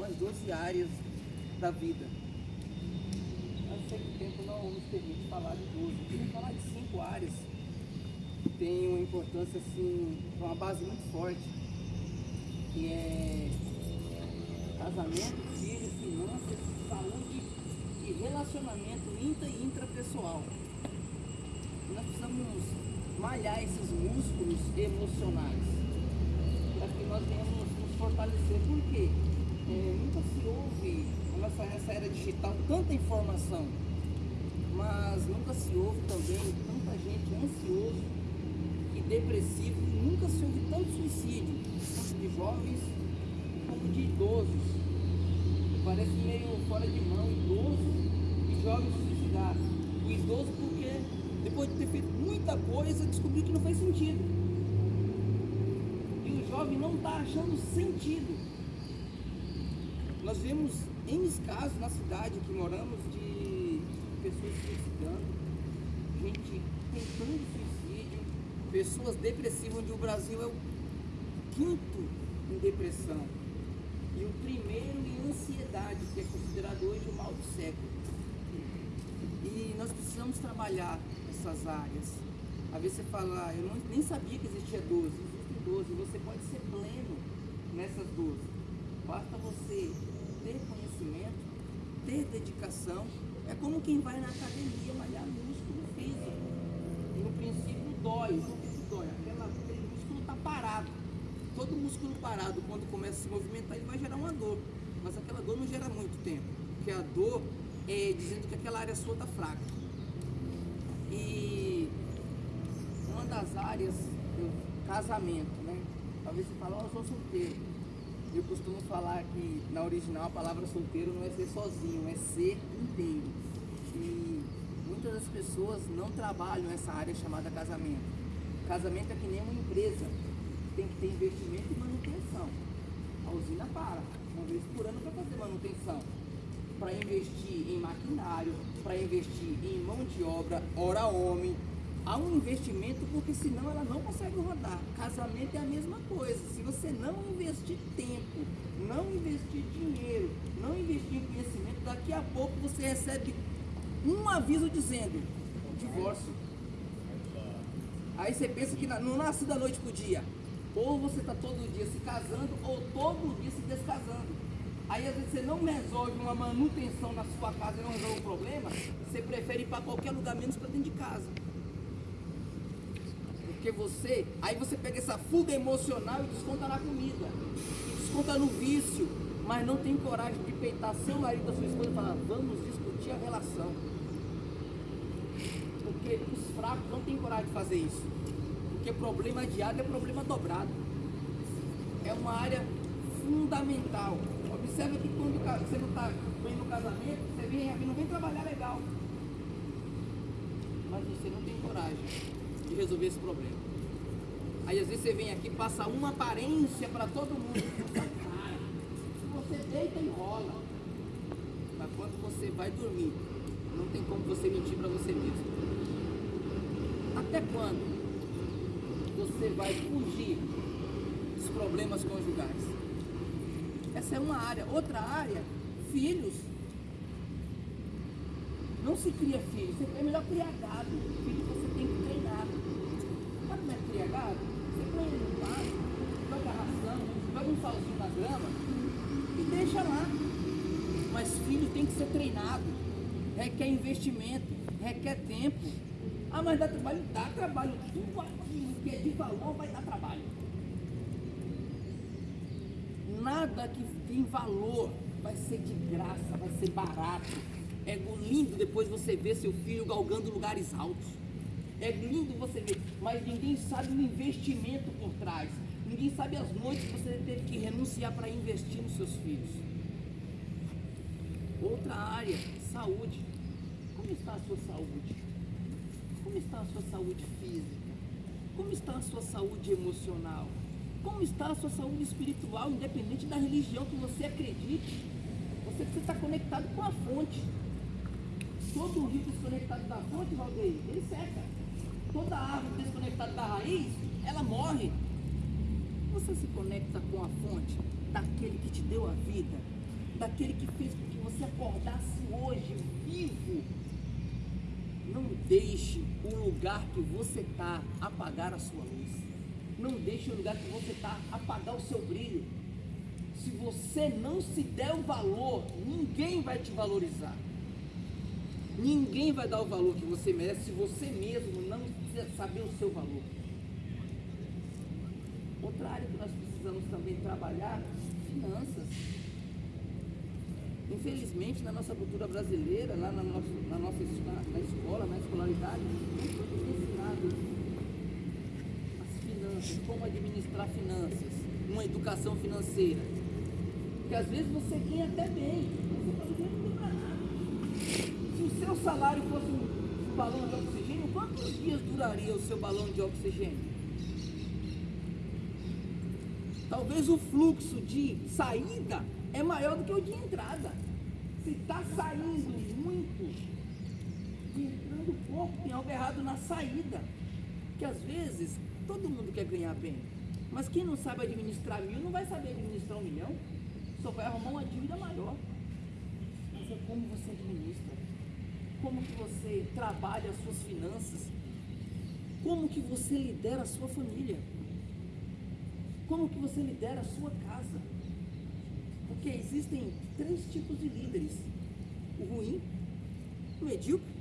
nós 12 áreas da vida. Mas sei que o tempo não nos permite falar de 12. Eu queria falar de cinco áreas que têm uma importância, assim, uma base muito forte, que é casamento, filhos, finanças, saúde e relacionamento intra e intrapessoal. Nós precisamos malhar esses músculos emocionais para que nós venhamos nos fortalecer. Por quê? É, nunca se ouve nessa, nessa era digital tanta informação, mas nunca se ouve também tanta gente ansioso e depressivo, nunca se ouve tanto suicídio, tanto de jovens como de idosos. Parece meio fora de mão, idoso e jovens suicidados. O idoso porque depois de ter feito muita coisa, descobriu que não faz sentido. E o jovem não está achando sentido. Nós vemos N casos na cidade que moramos de pessoas suicidando, gente tentando suicídio, pessoas depressivas, onde o Brasil é o quinto em depressão. E o primeiro em ansiedade, que é considerado hoje o mal do século. E nós precisamos trabalhar essas áreas. Às vezes você fala, ah, eu não, nem sabia que existia 12, existem 12, você pode ser pleno nessas 12. Basta você conhecimento, ter dedicação. É como quem vai na academia malhar músculo físico. No princípio dói. Por que dói? Aquela, aquele músculo está parado. Todo músculo parado, quando começa a se movimentar, ele vai gerar uma dor. Mas aquela dor não gera muito tempo. Porque a dor é dizendo que aquela área sua está fraca. E uma das áreas casamento, né? Talvez você fale, oh, eu sou solteiro. Eu costumo falar que na original a palavra solteiro não é ser sozinho, é ser inteiro. E muitas das pessoas não trabalham essa área chamada casamento. Casamento é que nem uma empresa, tem que ter investimento e manutenção. A usina para, uma vez por ano para fazer manutenção para investir em maquinário, para investir em mão de obra, hora homem. Há um investimento porque senão ela não consegue rodar. Casamento é a mesma coisa. Se você não investir tempo, não investir dinheiro, não investir em conhecimento, daqui a pouco você recebe um aviso dizendo divórcio. Aí você pensa que não nasce da noite para o dia. Ou você está todo dia se casando, ou todo dia se descasando. Aí às vezes você não resolve uma manutenção na sua casa e não resolve o problema, você prefere ir para qualquer lugar menos para dentro de casa. Porque você, aí você pega essa fuga emocional e desconta na comida, desconta no vício, mas não tem coragem de peitar seu marido sua esposa e falar, vamos discutir a relação. Porque os fracos não têm coragem de fazer isso. Porque problema adiado é problema dobrado. É uma área fundamental. Observa que quando você não está bem no casamento, você vem não vem trabalhar legal. Mas você não tem coragem de resolver esse problema. Aí às vezes você vem aqui, passa uma aparência para todo mundo. Você deita e rola. Mas quando você vai dormir, não tem como você mentir para você mesmo. Até quando você vai fugir dos problemas conjugais? Essa é uma área. Outra área, filhos. Não se cria filhos, é melhor criar gado. Filho você tem. Como é criar gado? Você põe ele no pasto, joga ração, joga um salzinho na grama e deixa lá. Mas filho tem que ser treinado, requer investimento, requer tempo. Ah, mas dá trabalho? Dá trabalho. Tudo que é de valor vai dar trabalho nada que tem valor vai ser de graça, vai ser barato. É lindo depois você ver seu filho galgando lugares altos. É lindo você ver, mas ninguém sabe o investimento por trás. Ninguém sabe as noites que você teve que renunciar para investir nos seus filhos. Outra área, saúde. Como está a sua saúde? Como está a sua saúde física? Como está a sua saúde emocional? Como está a sua saúde espiritual, independente da religião que você acredite? Você precisa estar conectado com a fonte. Todo rio desconectado da fonte, Valdeir, ele seca. Toda árvore desconectada da raiz, ela morre. Você se conecta com a fonte daquele que te deu a vida, daquele que fez com que você acordasse hoje vivo. Não deixe o lugar que você está apagar a sua luz. Não deixe o lugar que você está apagar o seu brilho. Se você não se der o valor, ninguém vai te valorizar. Ninguém vai dar o valor que você merece se você mesmo não saber o seu valor. Outra área que nós precisamos também trabalhar, finanças. Infelizmente, na nossa cultura brasileira, lá na nossa, na nossa na, escola, na escolaridade, não foi ensinado as finanças, como administrar finanças, uma educação financeira. Porque às vezes você ganha até bem, mas você pode ganhar não nada. Se o salário fosse um balão de oxigênio, quantos dias duraria o seu balão de oxigênio? Talvez o fluxo de saída é maior do que o de entrada. Se está saindo muito, entrando pouco, tem algo errado na saída. Que às vezes todo mundo quer ganhar bem. Mas quem não sabe administrar mil não vai saber administrar um milhão. Só vai arrumar uma dívida maior. Mas é como você administra. Como que você trabalha as suas finanças. Como que você lidera a sua família. Como que você lidera a sua casa? Porque existem três tipos de líderes: o ruim, o medíocre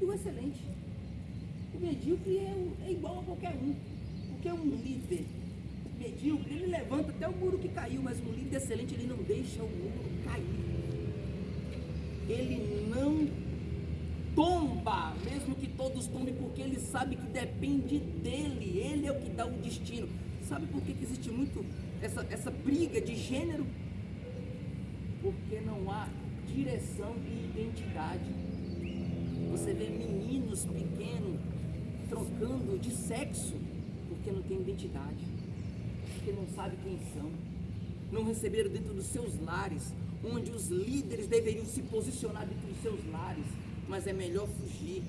e o excelente. O medíocre é, é igual a qualquer um. Porque é um líder medíocre, ele levanta até o muro que caiu, mas um líder excelente, ele não deixa o muro cair. Ele não tomba, mesmo que todos tombem, porque ele sabe que depende dele, ele é o que dá o destino. Sabe por que, que existe muito essa, essa briga de gênero? Porque não há direção e identidade. Você vê meninos pequenos trocando de sexo porque não tem identidade, porque não sabe quem são, não receberam dentro dos seus lares, onde os líderes deveriam se posicionar dentro dos seus lares, mas é melhor fugir,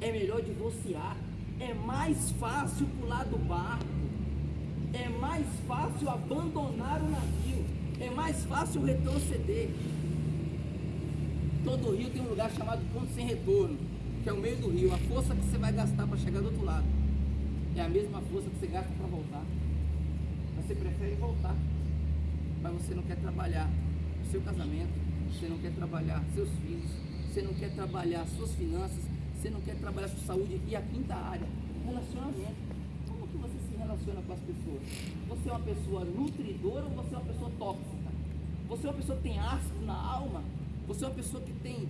é melhor divorciar, é mais fácil pular do barco, é mais fácil abandonar o navio, é mais fácil retroceder. Todo rio tem um lugar chamado ponto sem retorno, que é o meio do rio. A força que você vai gastar para chegar do outro lado é a mesma força que você gasta para voltar. Você prefere voltar, mas você não quer trabalhar o seu casamento, você não quer trabalhar seus filhos, você não quer trabalhar suas finanças, você não quer trabalhar sua saúde. E a quinta área, relacionamento relaciona com as pessoas? Você é uma pessoa nutridora ou você é uma pessoa tóxica? Você é uma pessoa que tem ácido na alma? Você é uma pessoa que tem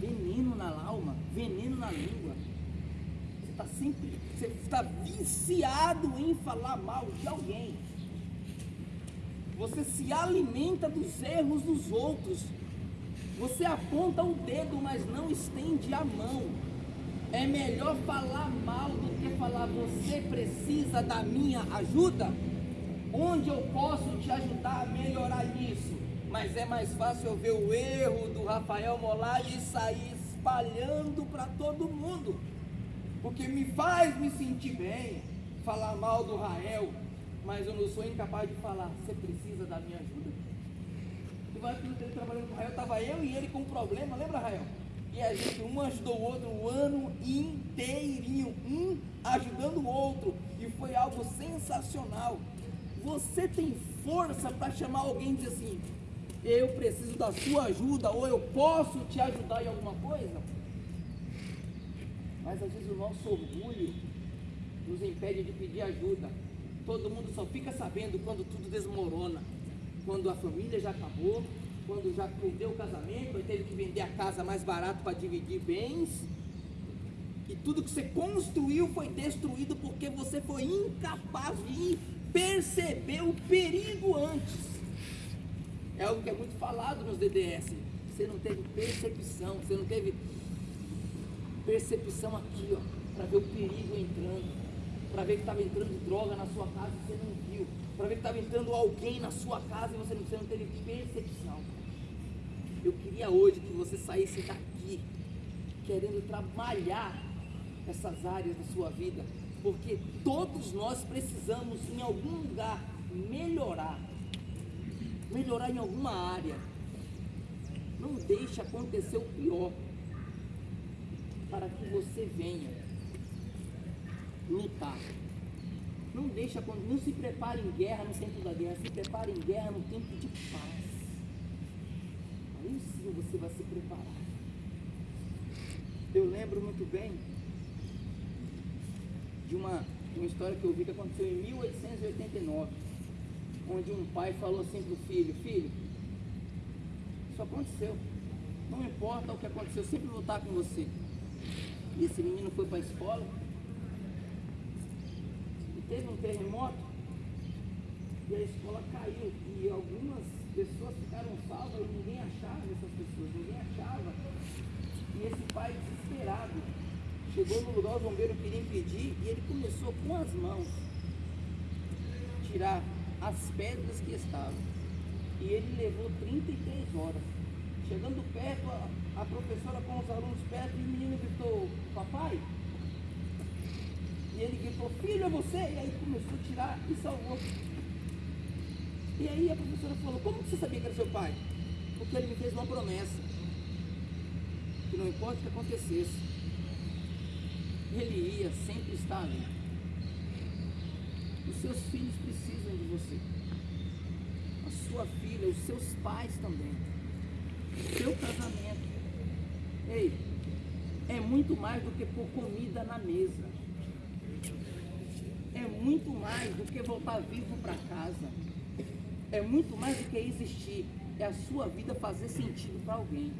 veneno na alma, veneno na língua? Você está sempre, você está viciado em falar mal de alguém. Você se alimenta dos erros dos outros. Você aponta o dedo, mas não estende a mão. É melhor falar mal do que falar você precisa da minha ajuda? Onde eu posso te ajudar a melhorar isso? Mas é mais fácil eu ver o erro do Rafael Molar e sair espalhando para todo mundo. Porque me faz me sentir bem falar mal do Rael, mas eu não sou incapaz de falar, você precisa da minha ajuda? Trabalhando com o Rael, estava eu e ele com um problema, lembra Rael? E a gente um ajudou o outro o ano inteirinho, um ajudando o outro. E foi algo sensacional. Você tem força para chamar alguém e dizer assim: eu preciso da sua ajuda, ou eu posso te ajudar em alguma coisa? Mas às vezes o nosso orgulho nos impede de pedir ajuda. Todo mundo só fica sabendo quando tudo desmorona, quando a família já acabou, quando já perdeu o casamento, aí teve que vender a casa mais barato para dividir bens. E tudo que você construiu foi destruído porque você foi incapaz de perceber o perigo antes. É algo que é muito falado nos DDS. Você não teve percepção, você não teve percepção aqui, ó, para ver o perigo entrando, para ver que estava entrando droga na sua casa e você não viu, para ver que estava entrando alguém na sua casa e você não, você não teve percepção. Eu queria hoje que você saísse daqui querendo trabalhar essas áreas da sua vida, porque todos nós precisamos em algum lugar melhorar. melhorar em alguma área. Não deixe acontecer o pior para que você venha lutar. Não deixa, não se prepare em guerra no tempo da guerra, se prepare em guerra no tempo de paz. Aí sim você vai se preparar. Eu lembro muito bem de uma, uma história que eu vi que aconteceu em 1889, onde um pai falou assim para o filho, filho, isso aconteceu. Não importa o que aconteceu, eu sempre vou estar com você. E esse menino foi para a escola teve um terremoto e a escola caiu e algumas pessoas ficaram salvas e ninguém achava essas pessoas, ninguém achava. E esse pai desesperado chegou no lugar, o bombeiro queria impedir e ele começou com as mãos tirar as pedras que estavam. E ele levou 33 horas. Chegando perto, a, a professora com os alunos perto, e o menino gritou, papai? E ele gritou, filho, é você? E aí começou a tirar e salvou. E aí a professora falou, como você sabia que era seu pai? Porque ele me fez uma promessa. Que não importa o que acontecesse, ele ia sempre estar ali. Os seus filhos precisam de você. A sua filha, os seus pais também. O seu casamento. Ei, é muito mais do que pôr comida na mesa. Muito mais do que voltar vivo para casa. É muito mais do que existir. É a sua vida fazer sentido para alguém.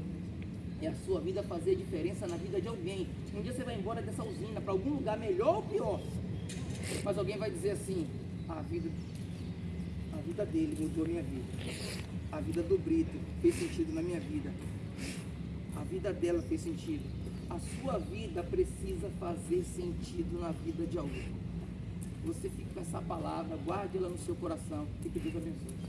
É a sua vida fazer diferença na vida de alguém. Um dia você vai embora dessa usina para algum lugar melhor ou pior. Mas alguém vai dizer assim, a vida, a vida dele mudou minha vida. A vida do Brito fez sentido na minha vida. A vida dela fez sentido. A sua vida precisa fazer sentido na vida de alguém. Você fica com essa palavra, guarde ela no seu coração e que Deus abençoe.